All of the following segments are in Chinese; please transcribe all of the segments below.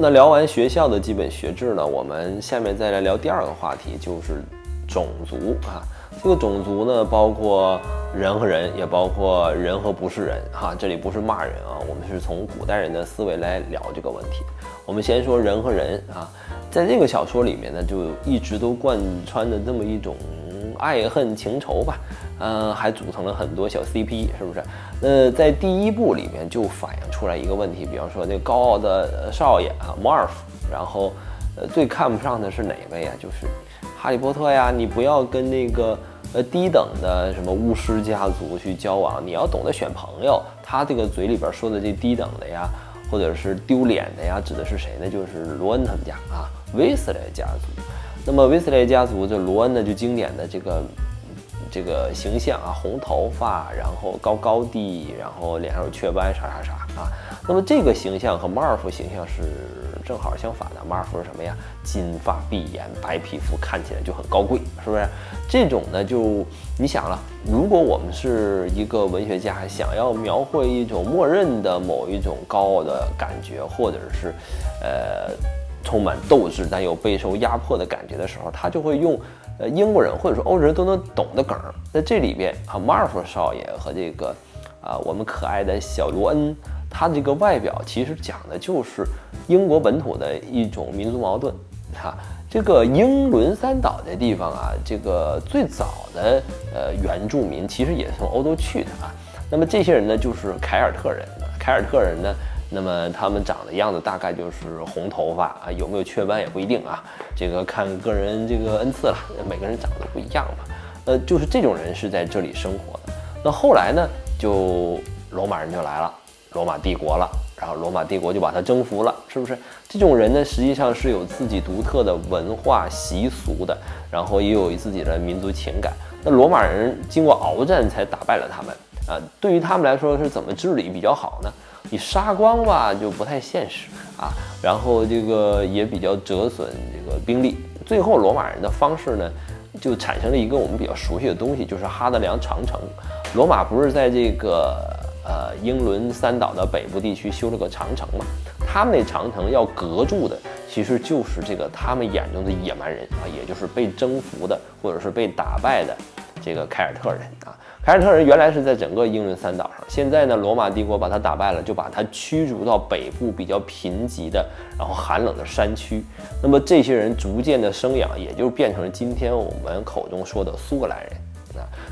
那聊完学校的基本学制呢，我们下面再来聊第二个话题，就是种族啊。这个种族呢，包括人和人，也包括人和不是人哈。这里不是骂人啊，我们是从古代人的思维来聊这个问题。我们先说人和人啊，在这个小说里面呢，就一直都贯穿着这么一种爱恨情仇吧，嗯，还组成了很多小 CP，是不是？那在第一部里面就反映出来一个问题，比方说那高傲的少爷啊，Marv，然后呃最看不上的是哪位啊？就是。哈利波特呀，你不要跟那个呃低等的什么巫师家族去交往，你要懂得选朋友。他这个嘴里边说的这低等的呀，或者是丢脸的呀，指的是谁呢？就是罗恩他们家啊，威斯莱家族。那么威斯莱家族这罗恩呢，就经典的这个这个形象啊，红头发，然后高高低，然后脸上有雀斑，啥啥啥啊。那么这个形象和马尔福形象是正好相反的。马尔福是什么呀？金发碧眼，白皮肤，看起来就很高贵，是不是？这种呢，就你想了，如果我们是一个文学家，想要描绘一种默认的某一种高傲的感觉，或者是，呃，充满斗志但又备受压迫的感觉的时候，他就会用，呃，英国人或者说欧洲人都能懂的梗。在这里边啊，马尔福少爷和这个，啊，我们可爱的小罗恩。他的这个外表其实讲的就是英国本土的一种民族矛盾，哈，这个英伦三岛这地方啊，这个最早的呃原住民其实也是从欧洲去的啊。那么这些人呢，就是凯尔特人。凯尔特人呢，那么他们长的样子大概就是红头发啊，有没有雀斑也不一定啊，这个看个人这个恩赐了，每个人长得不一样嘛。呃，就是这种人是在这里生活的。那后来呢，就罗马人就来了。罗马帝国了，然后罗马帝国就把他征服了，是不是？这种人呢，实际上是有自己独特的文化习俗的，然后也有自己的民族情感。那罗马人经过鏖战才打败了他们啊。对于他们来说，是怎么治理比较好呢？你杀光吧，就不太现实啊。然后这个也比较折损这个兵力。最后，罗马人的方式呢，就产生了一个我们比较熟悉的东西，就是哈德良长城。罗马不是在这个。呃，英伦三岛的北部地区修了个长城嘛，他们那长城要隔住的，其实就是这个他们眼中的野蛮人啊，也就是被征服的或者是被打败的这个凯尔特人啊。凯尔特人原来是在整个英伦三岛上，现在呢，罗马帝国把他打败了，就把他驱逐到北部比较贫瘠的，然后寒冷的山区。那么这些人逐渐的生养，也就变成了今天我们口中说的苏格兰人。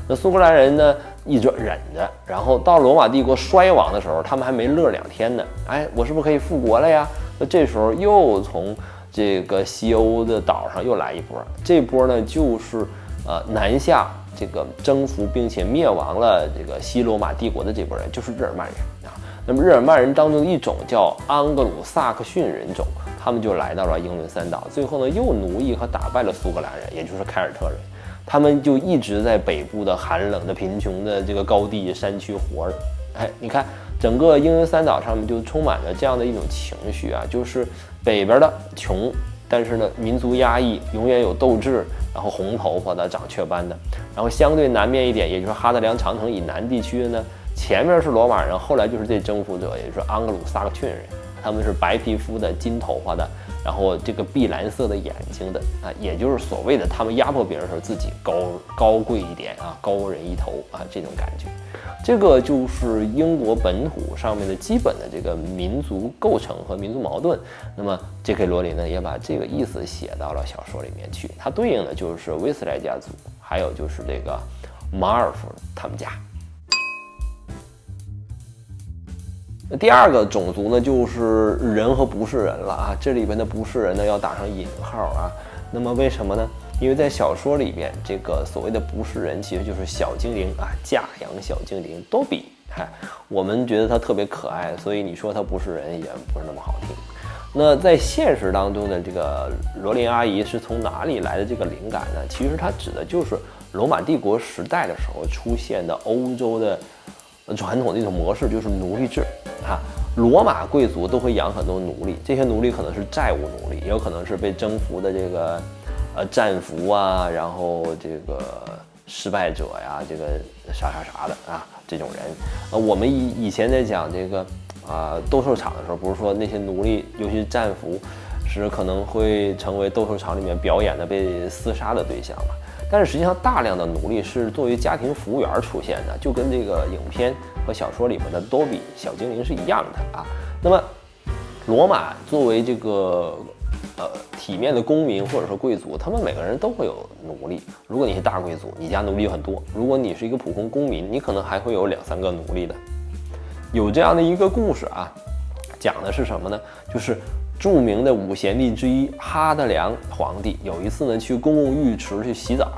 那苏格兰人呢，一直忍着，然后到罗马帝国衰亡的时候，他们还没乐两天呢。哎，我是不是可以复国了呀？那这时候又从这个西欧的岛上又来一波，这波呢就是呃南下这个征服并且灭亡了这个西罗马帝国的这波人，就是日耳曼人啊。那么日耳曼人当中的一种叫安格鲁萨克逊人种，他们就来到了英伦三岛，最后呢又奴役和打败了苏格兰人，也就是凯尔特人。他们就一直在北部的寒冷的、贫穷的这个高地山区活着。哎，你看，整个英伦三岛上面就充满着这样的一种情绪啊，就是北边的穷，但是呢，民族压抑，永远有斗志，然后红头发的、长雀斑的。然后相对南面一点，也就是哈德良长城以南地区的呢，前面是罗马人，后来就是这征服者，也就是安格鲁萨克逊人，他们是白皮肤的、金头发的。然后这个碧蓝色的眼睛的啊，也就是所谓的他们压迫别人的时候自己高高贵一点啊，高人一头啊，这种感觉，这个就是英国本土上面的基本的这个民族构成和民族矛盾。那么 J.K. 罗琳呢，也把这个意思写到了小说里面去，它对应的就是威斯莱家族，还有就是这个马尔福他们家。那第二个种族呢，就是人和不是人了啊！这里边的不是人呢，要打上引号啊。那么为什么呢？因为在小说里边，这个所谓的不是人，其实就是小精灵啊，假养小精灵多比。嗨，我们觉得它特别可爱，所以你说它不是人也不是那么好听。那在现实当中的这个罗琳阿姨是从哪里来的这个灵感呢？其实它指的就是罗马帝国时代的时候出现的欧洲的。传统的一种模式就是奴隶制，啊，罗马贵族都会养很多奴隶，这些奴隶可能是债务奴隶，也有可能是被征服的这个，呃，战俘啊，然后这个失败者呀，这个啥啥啥的啊，这种人，呃，我们以以前在讲这个啊斗兽场的时候，不是说那些奴隶，尤其是战俘，是可能会成为斗兽场里面表演的被厮杀的对象嘛？但是实际上，大量的奴隶是作为家庭服务员出现的，就跟这个影片和小说里面的多比小精灵是一样的啊。那么，罗马作为这个呃体面的公民或者说贵族，他们每个人都会有奴隶。如果你是大贵族，你家奴隶很多；如果你是一个普通公民，你可能还会有两三个奴隶的。有这样的一个故事啊，讲的是什么呢？就是著名的五贤帝之一哈德良皇帝有一次呢去公共浴池去洗澡，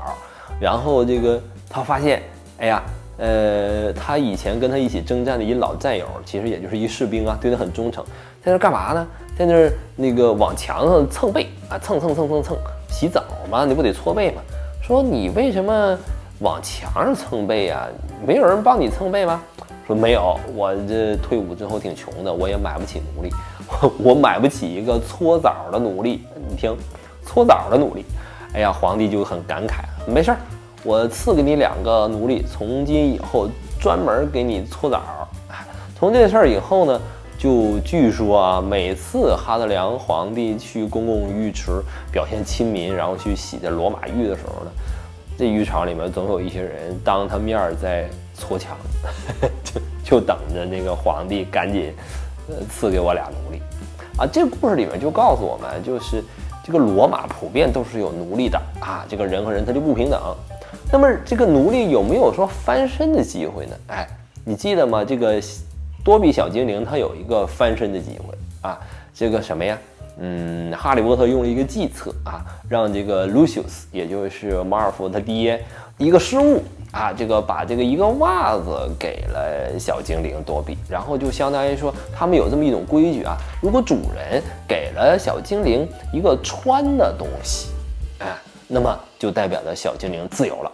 然后这个他发现，哎呀，呃，他以前跟他一起征战的一老战友，其实也就是一士兵啊，对他很忠诚，在那干嘛呢？在那那个往墙上蹭背啊，蹭蹭蹭蹭蹭，洗澡嘛，你不得搓背吗？说你为什么往墙上蹭背啊？没有人帮你蹭背吗？说没有，我这退伍之后挺穷的，我也买不起奴隶，我买不起一个搓澡的奴隶。你听，搓澡的奴隶，哎呀，皇帝就很感慨。没事儿，我赐给你两个奴隶，从今以后专门给你搓澡。从这事儿以后呢，就据说啊，每次哈德良皇帝去公共浴池表现亲民，然后去洗这罗马浴的时候呢，这浴场里面总有一些人当他面在。搓墙，就就等着那个皇帝赶紧，赐给我俩奴隶，啊，这个故事里面就告诉我们，就是这个罗马普遍都是有奴隶的啊，这个人和人他就不平等。那么这个奴隶有没有说翻身的机会呢？哎，你记得吗？这个多比小精灵他有一个翻身的机会啊，这个什么呀？嗯，哈利波特用了一个计策啊，让这个 Lucius，也就是马尔福他爹，一个失误。啊，这个把这个一个袜子给了小精灵多比，然后就相当于说他们有这么一种规矩啊，如果主人给了小精灵一个穿的东西，哎，那么就代表着小精灵自由了。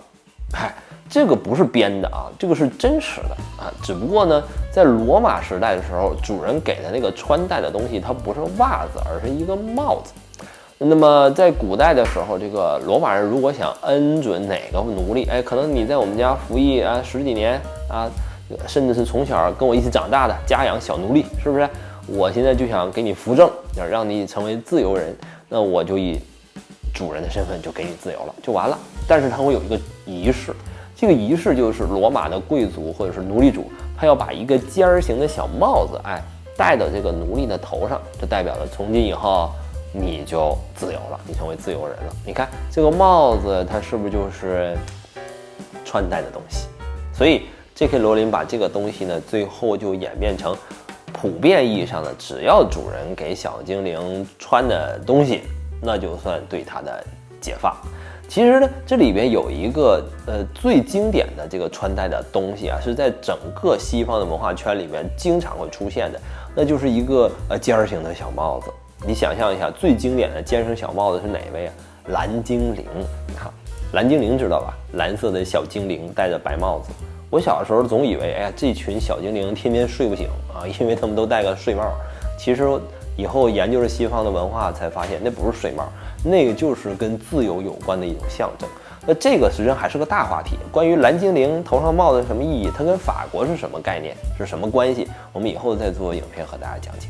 哎，这个不是编的啊，这个是真实的啊。只不过呢，在罗马时代的时候，主人给的那个穿戴的东西，它不是袜子，而是一个帽子。那么在古代的时候，这个罗马人如果想恩准哪个奴隶，哎，可能你在我们家服役啊十几年啊，甚至是从小跟我一起长大的家养小奴隶，是不是？我现在就想给你扶正，要让你成为自由人，那我就以主人的身份就给你自由了，就完了。但是他会有一个仪式，这个仪式就是罗马的贵族或者是奴隶主，他要把一个尖儿形的小帽子，哎，戴到这个奴隶的头上，这代表了从今以后。你就自由了，你成为自由人了。你看这个帽子，它是不是就是穿戴的东西？所以 J.K. 罗琳把这个东西呢，最后就演变成普遍意义上的，只要主人给小精灵穿的东西，那就算对他的解放。其实呢，这里边有一个呃最经典的这个穿戴的东西啊，是在整个西方的文化圈里面经常会出现的，那就是一个呃尖儿型的小帽子。你想象一下，最经典的尖声小帽子是哪位啊？蓝精灵，看蓝精灵知道吧？蓝色的小精灵戴着白帽子。我小的时候总以为，哎呀，这群小精灵天天睡不醒啊，因为他们都戴个睡帽。其实以后研究了西方的文化，才发现那不是水帽，那个就是跟自由有关的一种象征。那这个实际上还是个大话题，关于蓝精灵头上帽子什么意义，它跟法国是什么概念，是什么关系？我们以后再做影片和大家讲解。